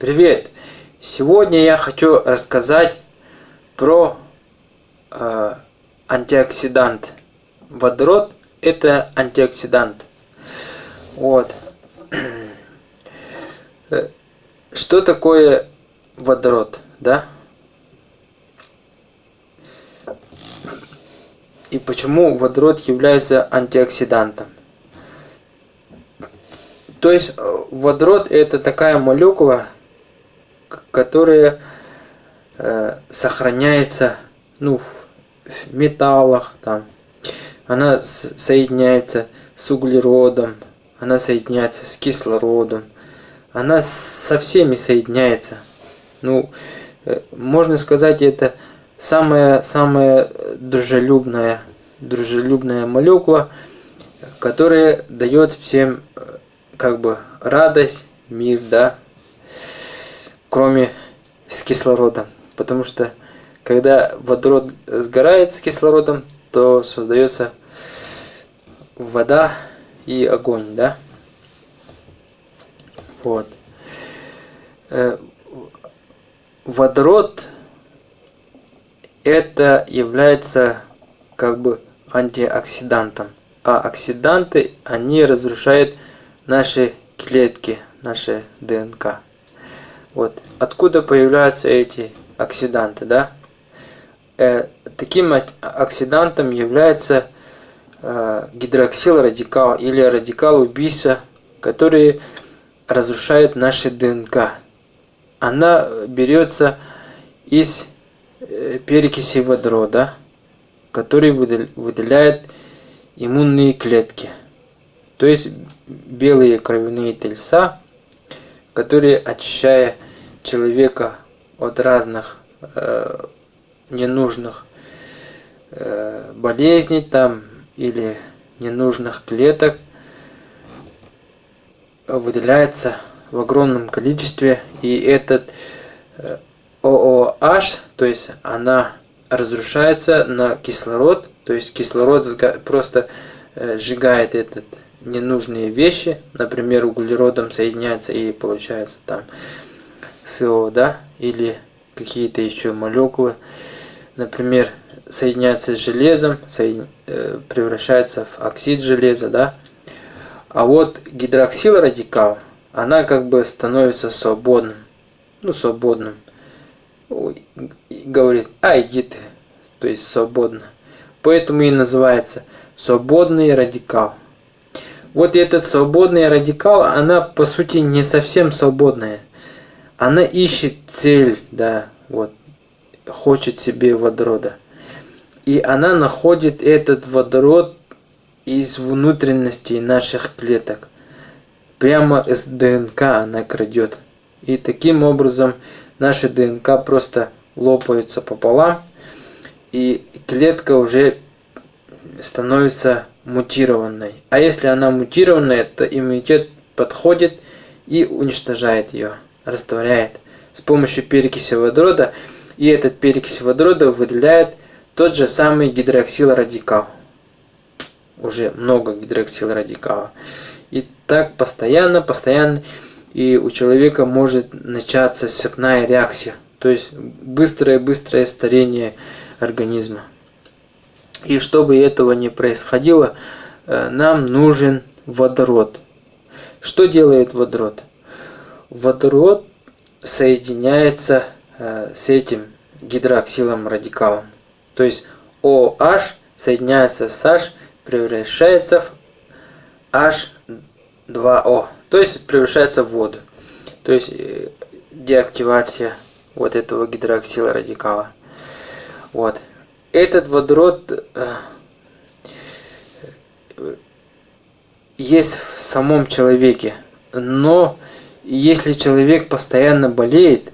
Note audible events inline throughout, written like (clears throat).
Привет! Сегодня я хочу рассказать про э, антиоксидант. Водород – это антиоксидант. Вот. Э, что такое водород, да? И почему водород является антиоксидантом? То есть э, водород это такая молекула, которая э, сохраняется ну, в металлах, там, она соединяется с углеродом, она соединяется с кислородом, она со всеми соединяется. Ну, э, можно сказать, это самая, самая дружелюбная, дружелюбная молекула, которая дает всем э, как бы радость, мир, да, кроме с кислородом. Потому что когда водород сгорает с кислородом, то создается вода и огонь, да? Вот. Э, водород это является как бы антиоксидантом. А оксиданты, они разрушают наши клетки, наши ДНК. Вот. Откуда появляются эти оксиданты, да? Э, таким оксидантом является э, гидроксилрадикал или радикал убийца, который разрушает наши ДНК. Она берется из э, перекиси водорода, который выделяет иммунные клетки. То есть белые кровяные тельца, которые, очищая человека от разных э, ненужных э, болезней там или ненужных клеток, выделяется в огромном количестве, и этот э, то есть она разрушается на кислород, то есть кислород просто э, сжигает этот ненужные вещи, например, углеродом соединяется и получается там СО, да, или какие-то еще молекулы, например, соединяется с железом. Э, превращается в оксид железа, да. А вот гидроксилрадикал, она как бы становится свободным, ну, свободным. И говорит, а иди ты, то есть свободно. Поэтому и называется свободный радикал. Вот этот свободный радикал, она по сути не совсем свободная. Она ищет цель, да, вот, хочет себе водорода. И она находит этот водород из внутренностей наших клеток. Прямо из ДНК она крадет. И таким образом наши ДНК просто лопаются пополам, и клетка уже становится мутированной. А если она мутированная, то иммунитет подходит и уничтожает ее, растворяет с помощью перекиси водорода. И этот перекись водорода выделяет тот же самый гидроксилрадикал. Уже много гидроксилрадикала. И так постоянно, постоянно. И у человека может начаться цепная реакция. То есть быстрое-быстрое старение организма. И чтобы этого не происходило, э, нам нужен водород. Что делает водород? Водород соединяется э, с этим гидроксилом радикалом. То есть OH соединяется с H, превращается в H2O. То есть превращается в воду. То есть э, деактивация вот этого гидроксила радикала. Вот этот водород э, есть в самом человеке, но если человек постоянно болеет,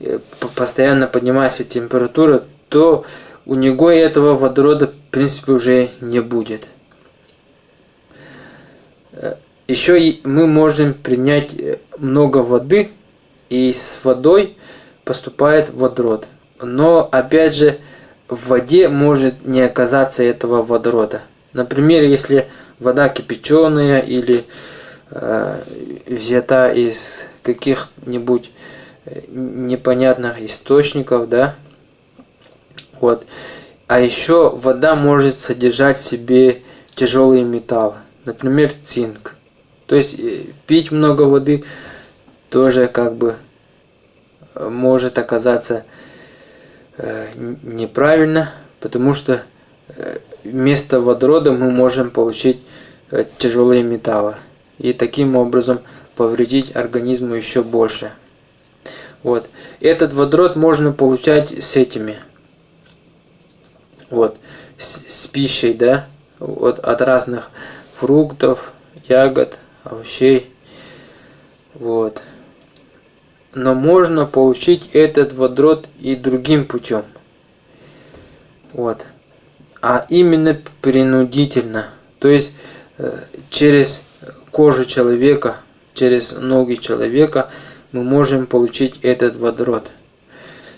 э, постоянно поднимается температура, то у него этого водорода в принципе уже не будет. Э, Еще мы можем принять много воды, и с водой поступает водород. Но опять же, в воде может не оказаться этого водорода. Например, если вода кипяченая или э, взята из каких-нибудь непонятных источников, да. Вот. А еще вода может содержать в себе тяжелые металлы, например, цинк. То есть э, пить много воды тоже как бы э, может оказаться э, неправильно, потому что вместо водорода мы можем получить тяжелые металлы и таким образом повредить организму еще больше. Вот. Этот водород можно получать с этими. Вот. С, с пищей, да? Вот от разных фруктов, ягод, овощей. Вот. Но можно получить этот водород и другим путем. Вот. А именно принудительно. То есть э, через кожу человека, через ноги человека – мы можем получить этот водород.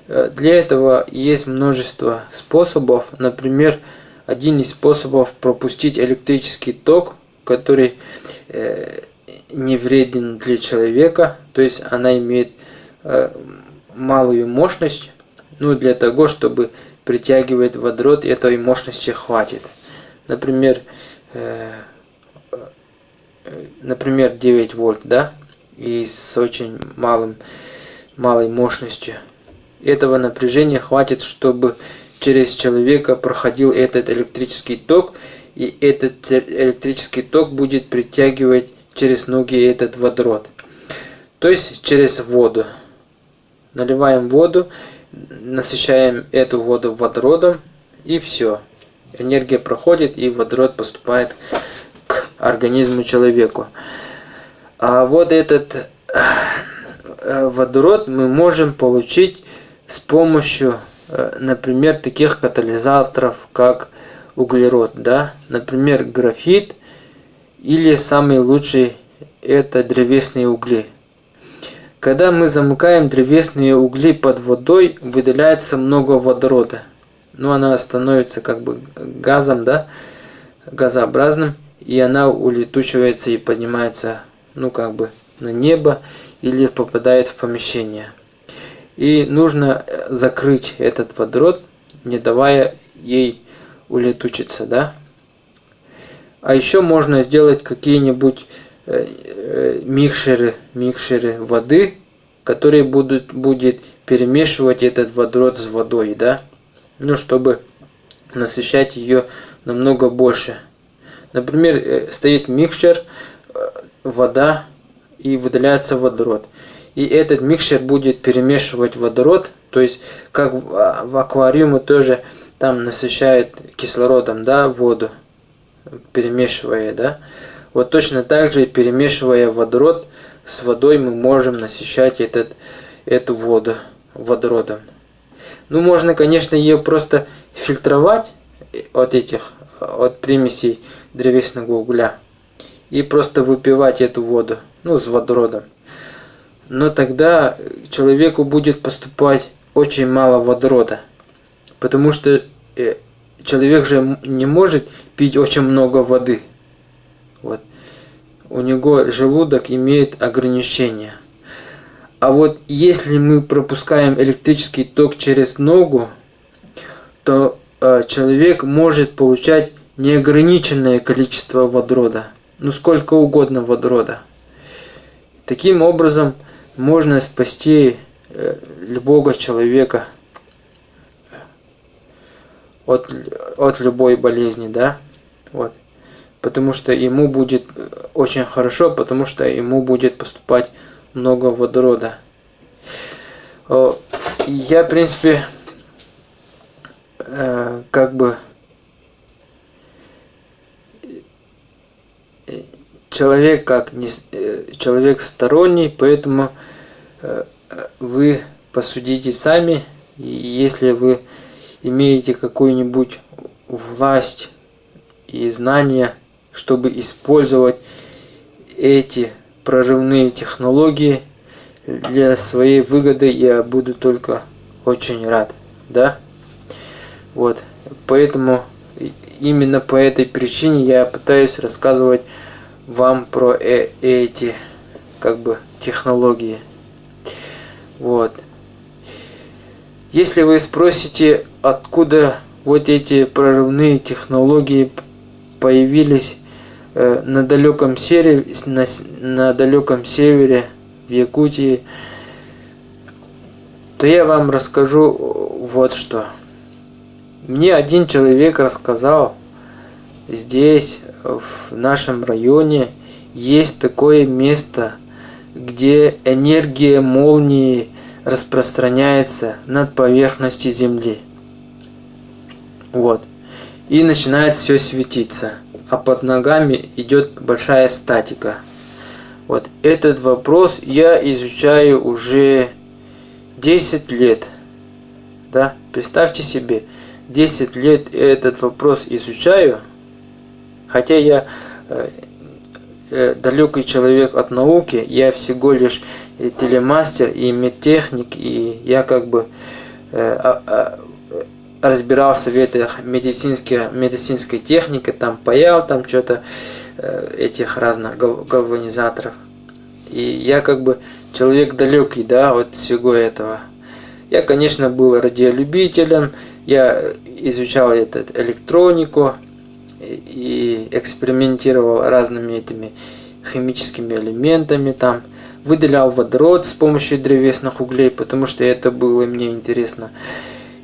Э, для этого есть множество способов. Например, один из способов пропустить электрический ток, который э, не вреден для человека, то есть она имеет э, малую мощность, ну для того, чтобы притягивать водород, этой мощности хватит. Например, например 9 вольт, да, и с очень малым, малой мощностью. Этого напряжения хватит, чтобы через человека проходил этот электрический ток, и этот электрический ток будет притягивать через ноги этот водород. То есть через воду. Наливаем воду, насыщаем эту воду водородом, и все. Энергия проходит, и водород поступает к организму человеку. А вот этот э, водород мы можем получить с помощью, э, например, таких катализаторов, как углерод, да, например, графит, или самый лучший это древесные угли. Когда мы замыкаем древесные угли под водой, выделяется много водорода. Ну, она становится как бы газом, да, газообразным, и она улетучивается и поднимается ну как бы на небо или попадает в помещение. И нужно э, закрыть этот водород, не давая ей улетучиться, да. А еще можно сделать какие-нибудь э, э, микшеры, микшеры воды, которые будут будет перемешивать этот водород с водой, да, ну чтобы насыщать ее намного больше. Например, стоит микшер, вода и выделяется водород. И этот микшер будет перемешивать водород, то есть как в, а, аквариуме тоже там насыщает кислородом, да, воду, перемешивая, да. Вот точно так же, перемешивая водород с водой, мы можем насыщать этот, эту воду водородом. Ну, можно, конечно, ее просто фильтровать от этих, от примесей древесного угля и просто выпивать эту воду, ну, с водородом. Но тогда человеку будет поступать очень мало водорода, потому что э, человек же не может пить очень много воды. Вот. У него желудок имеет ограничения. А вот если мы пропускаем электрический ток через ногу, то э, человек может получать неограниченное количество водорода ну сколько угодно водорода. Таким образом можно спасти э, любого человека от, от любой болезни, да, вот. Потому что ему будет очень хорошо, потому что ему будет поступать много водорода. Я, в принципе, э, как бы человек как не, э, человек сторонний, поэтому э, вы посудите сами, если вы имеете какую-нибудь власть и знания, чтобы использовать эти прорывные технологии для своей выгоды, я буду только очень рад, да? Вот, поэтому именно по этой причине я пытаюсь рассказывать вам про э эти как бы технологии. Вот. Если вы спросите, откуда вот эти прорывные технологии появились э, на далеком севере, на, на далеком севере, в Якутии, то я вам расскажу вот что. Мне один человек рассказал, здесь, в нашем районе, есть такое место, где энергия молнии распространяется над поверхностью Земли. Вот. И начинает все светиться. А под ногами идет большая статика. Вот этот вопрос я изучаю уже 10 лет. Да, представьте себе, 10 лет этот вопрос изучаю, хотя я э, э, далекий человек от науки, я всего лишь телемастер и медтехник, и я как бы э, а, а, разбирался в этой медицинской, медицинской технике, там паял там что-то э, этих разных галванизаторов. И я как бы человек далекий, да, от всего этого. Я, конечно, был радиолюбителем, я изучал этот электронику и экспериментировал разными этими химическими элементами там, выделял водород с помощью древесных углей, потому что это было мне интересно.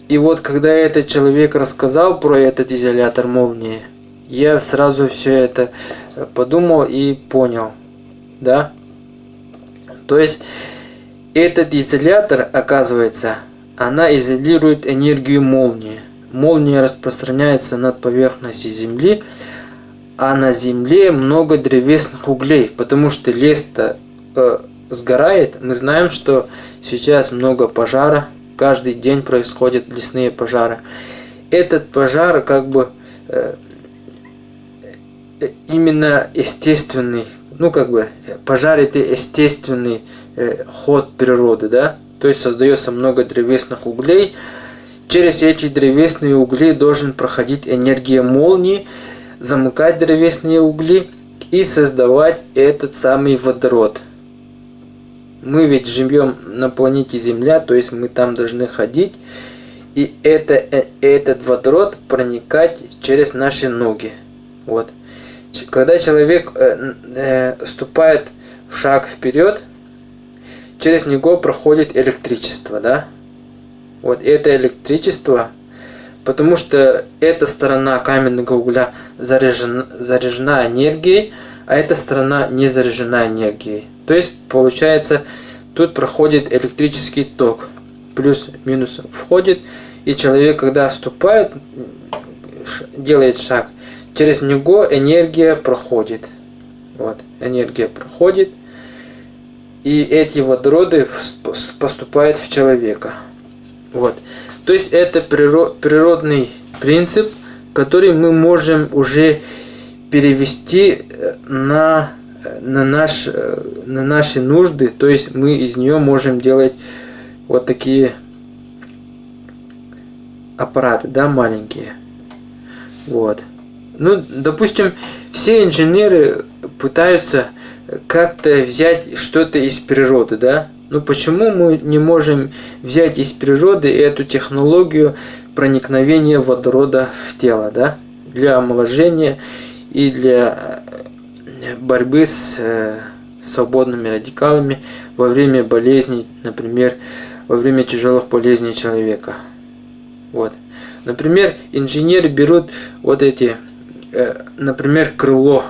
И вот когда этот человек рассказал про этот изолятор молнии, я сразу все это э, подумал и понял. Да? То есть этот изолятор, оказывается, она изолирует энергию молнии. Молния распространяется над поверхностью Земли, а на Земле много древесных углей, потому что лес-то э, сгорает. Мы знаем, что сейчас много пожара, каждый день происходят лесные пожары. Этот пожар как бы э, именно естественный, ну как бы пожар это естественный э, ход природы, да, то есть создается много древесных углей. Через эти древесные угли должен проходить энергия молнии, замыкать древесные угли и создавать этот самый водород – мы ведь живем на планете Земля, то есть мы там должны ходить, и это, э, этот водород проникать через наши ноги. Вот. Когда человек э, э, ступает в шаг вперед, через него проходит электричество, да? Вот это электричество, потому что эта сторона каменного угля заряжена, заряжена энергией, а эта сторона не заряжена энергией. То есть получается тут проходит электрический ток. Плюс-минус входит. И человек, когда вступает, делает шаг, через него энергия проходит. Вот, энергия проходит. И эти водороды поступают в человека. Вот. То есть это природный принцип, который мы можем уже перевести э, на на, наш, э, на наши нужды, то есть мы из нее можем делать вот такие аппараты, да, маленькие. Вот. Ну, допустим, все инженеры пытаются как-то взять что-то из природы, да? Ну почему мы не можем взять из природы эту технологию проникновения водорода в тело, да? Для омоложения и для борьбы с э, свободными радикалами во время болезней, например, во время тяжелых болезней человека. Вот. Например, инженеры берут вот эти, э, например, крыло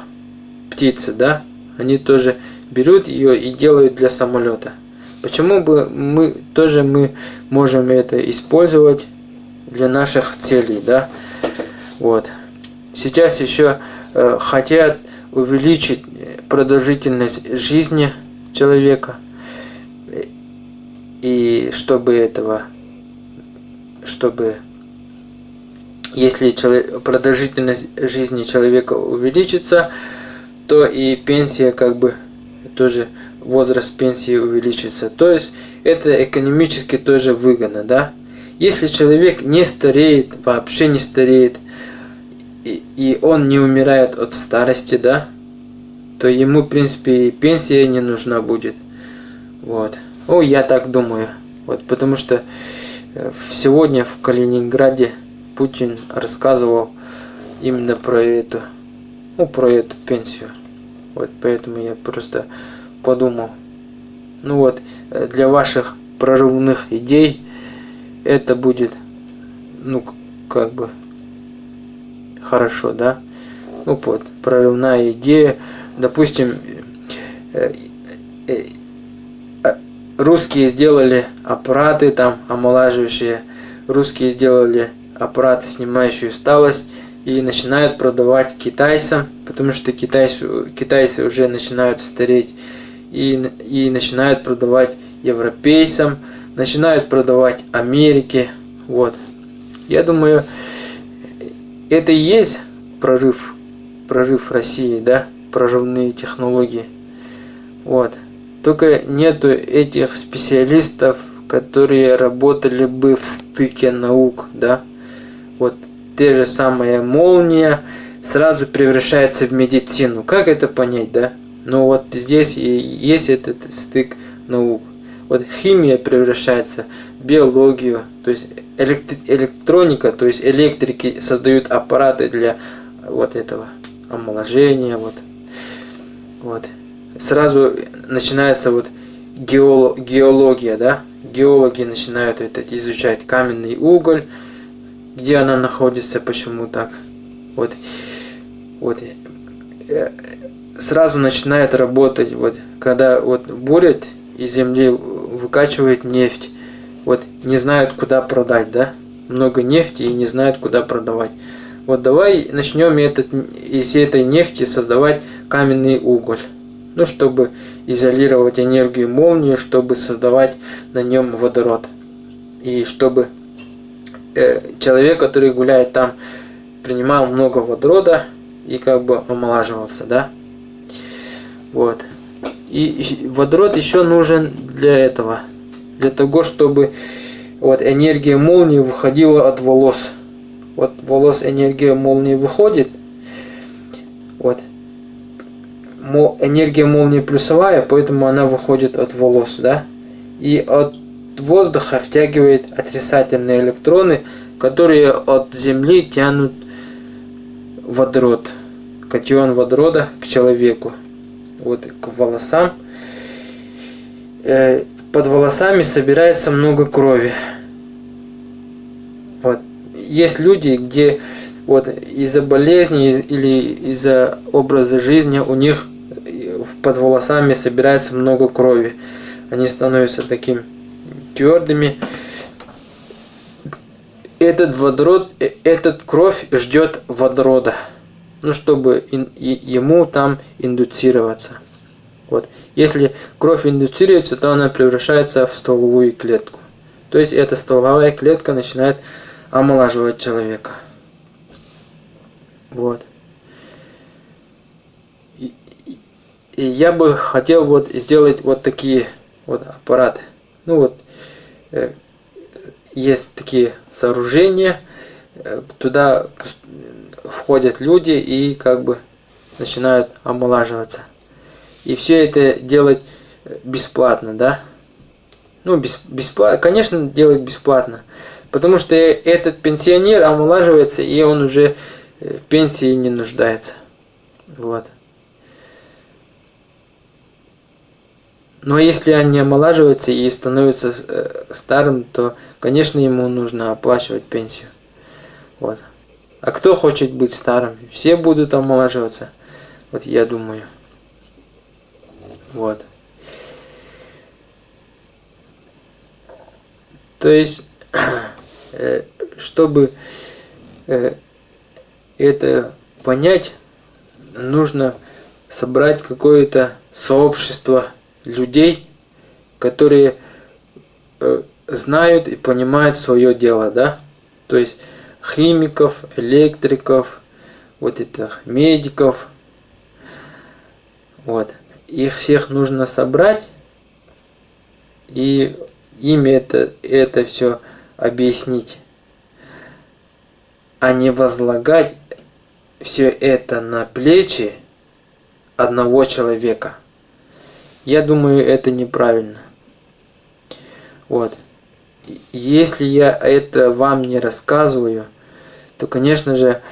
птицы, да, они тоже берут ее и делают для самолета. Почему бы мы тоже мы можем это использовать для наших целей, да? Вот. Сейчас еще э, хотят увеличить продолжительность жизни человека. И чтобы этого, чтобы если продолжительность жизни человека увеличится, то и пенсия как бы тоже возраст пенсии увеличится. То есть это экономически тоже выгодно, да? Если человек не стареет, вообще не стареет, и, и он не умирает от старости, да, то ему, в принципе, пенсия не нужна будет. Вот. О, я так думаю. Вот, потому что э, сегодня в Калининграде Путин рассказывал именно про эту, ну, про эту пенсию. Вот поэтому я просто подумал. Ну вот, э, для ваших прорывных идей это будет, ну, как бы, хорошо, да? Ну вот, прорывная идея, допустим, э, э, э, русские сделали аппараты там омолаживающие, русские сделали аппараты, снимающие усталость, и начинают продавать китайцам, потому что китайцы, китайцы уже начинают стареть, и, и начинают продавать европейцам, начинают продавать Америке, вот. Я думаю, это и есть прорыв, прорыв России, да, прорывные технологии. Вот. Только нету этих специалистов, которые работали бы в стыке наук, да. Вот те же самая молния сразу превращается в медицину. Как это понять, да? Ну вот здесь и есть этот стык наук. Вот химия превращается в биологию, то есть электроника, то есть электрики создают аппараты для вот этого омоложения, вот. Вот. Сразу начинается вот геолог, геология, да? Геологи начинают это изучать каменный уголь, где она находится, почему так. Вот. Вот. Э, сразу начинает работать, вот, когда вот бурят из земли выкачивает нефть, вот не знают, куда продать, да? Много нефти и не знают, куда продавать. Вот давай начнем этот, из этой нефти создавать каменный уголь. Ну, чтобы изолировать энергию молнии, чтобы создавать на нем водород. И чтобы э, человек, который гуляет там, принимал много водорода и как бы омолаживался, да? Вот. И водород еще нужен для этого. Для того, чтобы вот энергия молнии выходила от волос. Вот волос энергия молнии выходит. Вот. Энергия молнии плюсовая, поэтому она выходит от волос, да? И от воздуха втягивает отрицательные электроны, которые от Земли тянут водород, катион водорода к человеку вот к волосам. Э, под волосами собирается много крови. Вот. Есть люди, где вот из-за болезни или из-за образа жизни у них под волосами собирается много крови. Они становятся таким твердыми. Этот водород, э, этот кровь ждет водорода ну, чтобы ему там индуцироваться. Вот. Если кровь индуцируется, то она превращается в стволовую клетку. То есть эта стволовая клетка начинает омолаживать человека. Вот. И, и, и я бы хотел вот сделать вот такие вот аппараты. Ну вот, э, есть такие сооружения, э, туда входят люди и как бы начинают омолаживаться. И все это делать бесплатно, да? Ну, бесплатно, конечно, делать бесплатно. Потому что этот пенсионер омолаживается, и он уже в пенсии не нуждается. Вот. Но если он не омолаживается и становится э, старым, то, конечно, ему нужно оплачивать пенсию. Вот. А кто хочет быть старым? Все будут омолаживаться. Вот я думаю. Вот. То есть, (clears throat) э, чтобы э, это понять, нужно собрать какое-то сообщество людей, которые э, знают и понимают свое дело, да? То есть химиков, электриков, вот этих медиков. Вот. Их всех нужно собрать и им это, это все объяснить, а не возлагать все это на плечи одного человека. Я думаю, это неправильно. Вот. Если я это вам не рассказываю, то, конечно же,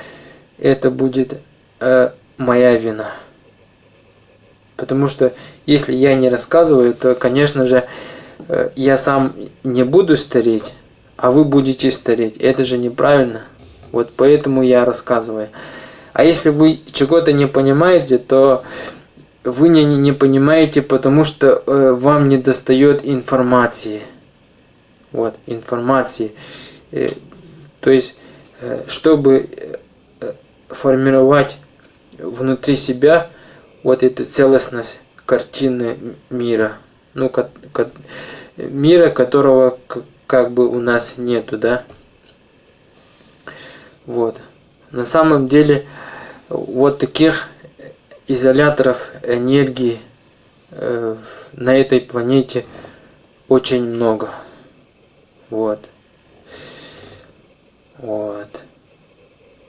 это будет э, моя вина. Потому что если я не рассказываю, то, конечно же, э, я сам не буду стареть, а вы будете стареть. Это же неправильно. Вот поэтому я рассказываю. А если вы чего-то не понимаете, то вы не, не понимаете, потому что э, вам не достает информации. Вот, информации. Э, то есть, э, чтобы э, формировать внутри себя вот эту целостность картины мира. Ну, ко, ко, мира, которого как бы у нас нету, да. Вот. На самом деле, вот таких изоляторов энергии э, на этой планете очень много. Вот. Вот.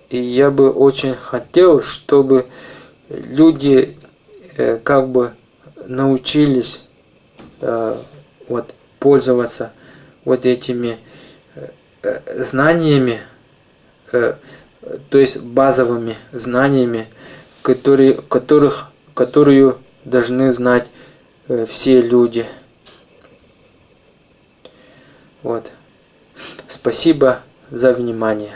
И я бы очень хотел, чтобы люди как бы научились э, вот пользоваться вот этими э, знаниями, э, то есть базовыми знаниями, которые, которых, которую должны знать э, все люди. Вот. Спасибо за внимание.